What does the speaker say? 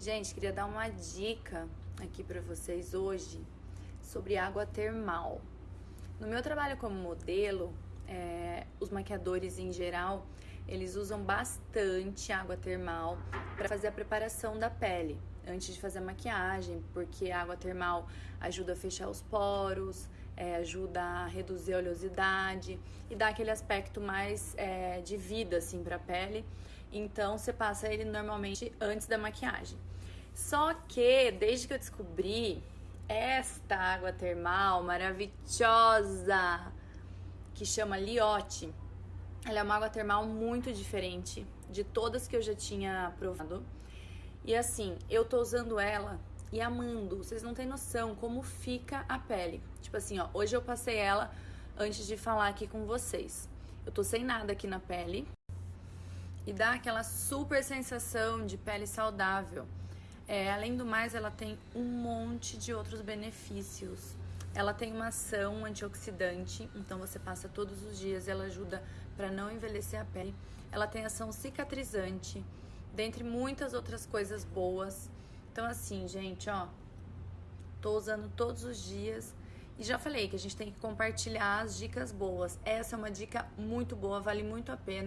Gente, queria dar uma dica aqui para vocês hoje sobre água termal. No meu trabalho como modelo, é, os maquiadores em geral, eles usam bastante água termal para fazer a preparação da pele antes de fazer a maquiagem, porque a água termal ajuda a fechar os poros, é, ajuda a reduzir a oleosidade e dá aquele aspecto mais é, de vida assim para a pele. Então você passa ele normalmente antes da maquiagem. Só que desde que eu descobri esta água termal maravilhosa que chama Liotte, ela é uma água termal muito diferente de todas que eu já tinha provado. E assim, eu tô usando ela e amando. Vocês não têm noção como fica a pele. Tipo assim, ó, hoje eu passei ela antes de falar aqui com vocês. Eu tô sem nada aqui na pele e dá aquela super sensação de pele saudável. É, além do mais, ela tem um monte de outros benefícios. Ela tem uma ação antioxidante, então você passa todos os dias, ela ajuda para não envelhecer a pele. Ela tem ação cicatrizante, dentre muitas outras coisas boas. Então assim, gente, ó, tô usando todos os dias e já falei que a gente tem que compartilhar as dicas boas. Essa é uma dica muito boa, vale muito a pena.